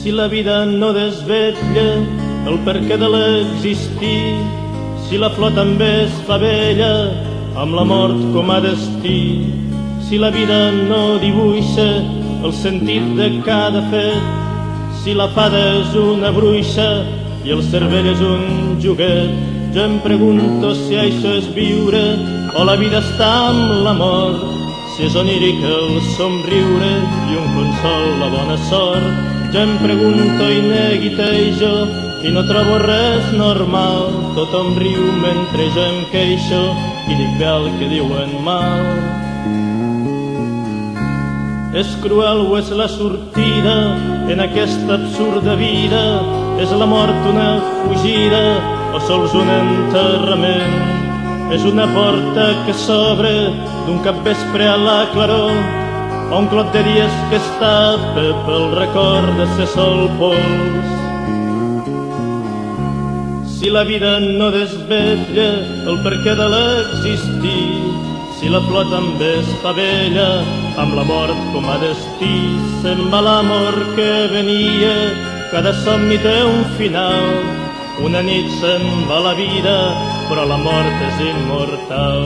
Si la vida no desvetlla el perquè de l'existir, si la flor també es fa vella amb la mort com a destí, si la vida no dibuixa el sentit de cada fet, si la fada és una bruixa i el cervell és un joguet, jo em pregunto si això és viure o la vida està amb la mort, si és oníric el somriure i un consol la bona sort. Jo em pregunto i neguitejo i no trobo res normal. Tothom riu mentre jo em queixo i dic bé el que diuen mal. És cruel o és la sortida en aquesta absurda vida? És la mort una fugida o sols un enterrament? És una porta que s'obre d'un capvespre a la claror o un clot de dies que es tapa pel record de ser sol pols. Si la vida no desvetlla el perquè de l'existir, si la flor també es fa vella amb la mort com a destí, se'n va l'amor que venia, cada somni té un final, una nit se'n va la vida, però la mort és immortal.